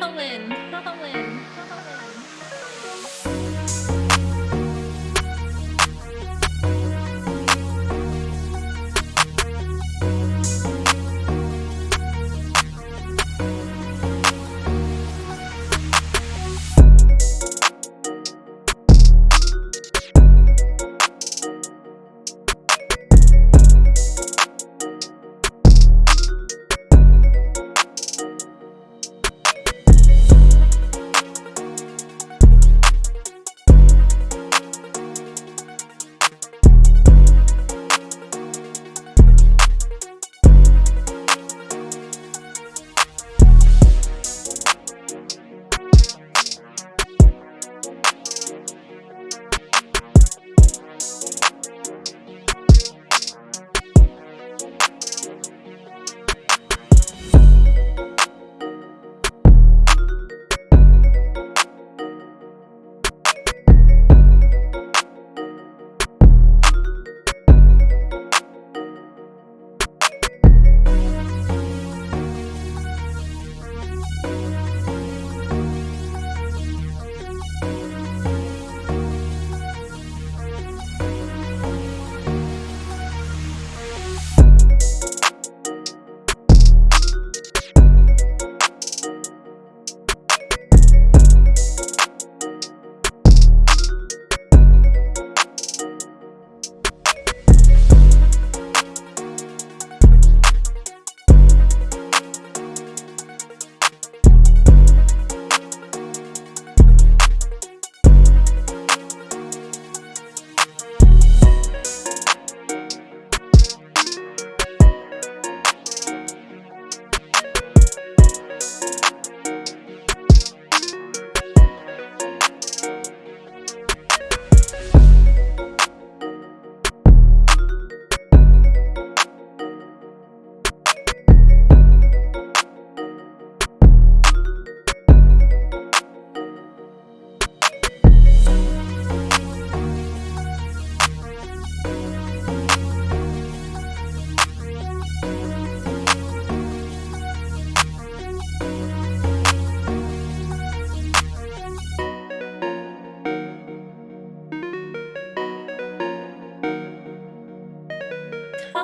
Colin.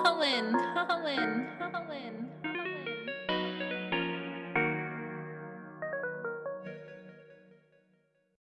Colin, Colin.